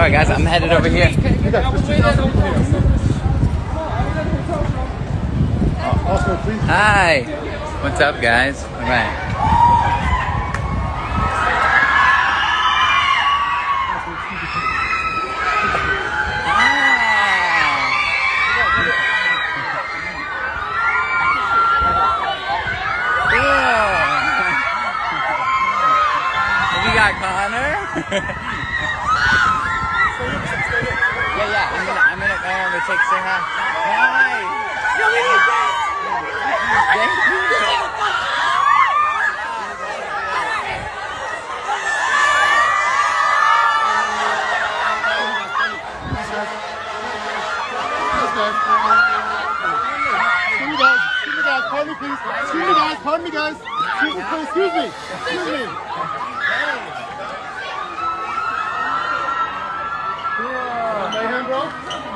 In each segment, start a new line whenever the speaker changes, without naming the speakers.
Sorry guys, I'm headed over here. Hi. What's up guys? All right. Connor? yeah, yeah. I'm gonna, I'm gonna go over to take say hi. Hi. Thank you.
Me, guys. Pardon me, please. Excuse me, guys. Pardon me, guys. Excuse me. Excuse me. Excuse me.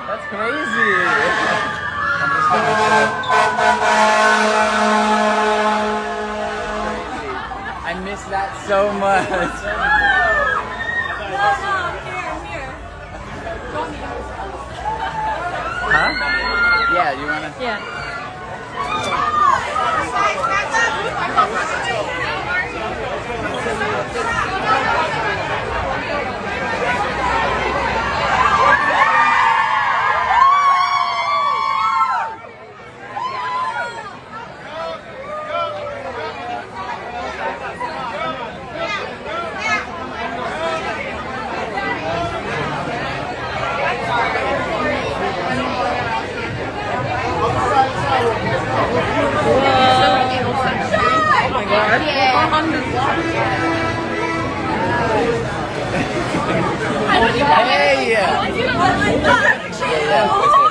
That's crazy. crazy. I miss that so much. Huh? Yeah, you wanna?
Yeah. Oh
Hey! Yeah, this?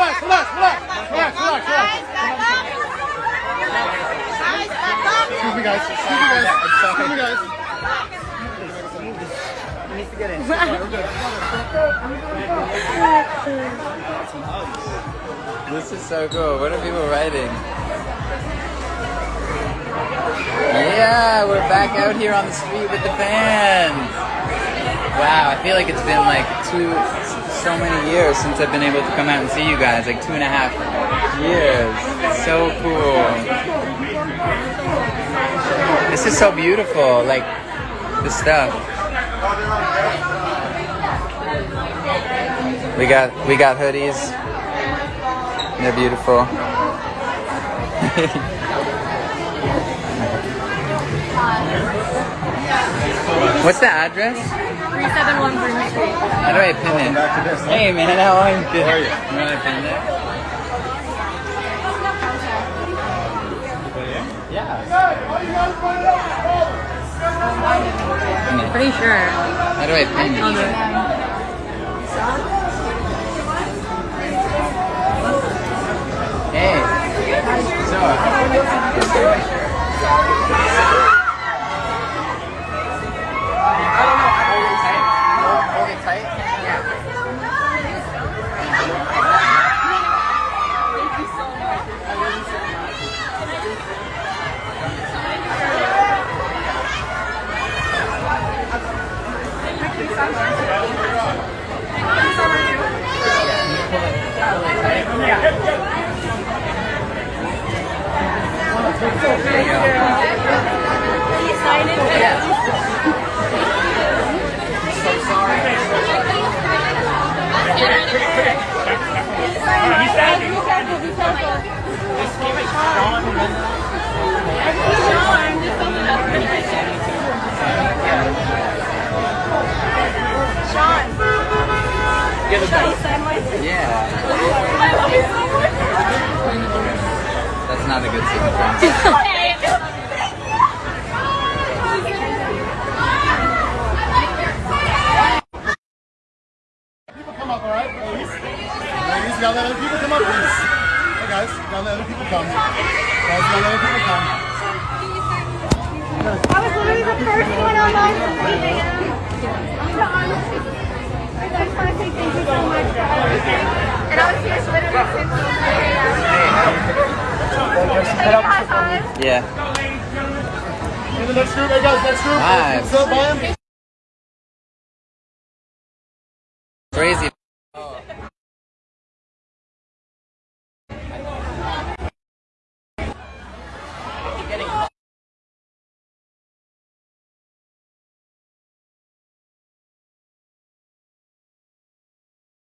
Relax, relax, relax, relax, relax, relax. Me, guys. Excuse me, guys. Excuse me, guys.
To get in. This is so cool. What are people writing? Yeah, we're back out here on the street with the fans. Wow, I feel like it's been like two, so many years since I've been able to come out and see you guys. Like two and a half years. So cool. This is so beautiful. Like the stuff. We got we got hoodies. They're beautiful. What's the address?
371 Broome Street.
How do I pin it? Hey man, how are you? How are you? You want to pin it? It.
Pretty sure.
How do I pin it? Hey. So. Uh, Yeah. That's not a good sequence.
Gotta let other people come up, please. Hey guys, gotta let other people come. Gotta let other people come.
I was literally the first one I just want to say thank you so much for everything. And I was here literally since the very Thank you, high five.
Yeah.
In the next group, hey guys, next group.
Nice.
By him.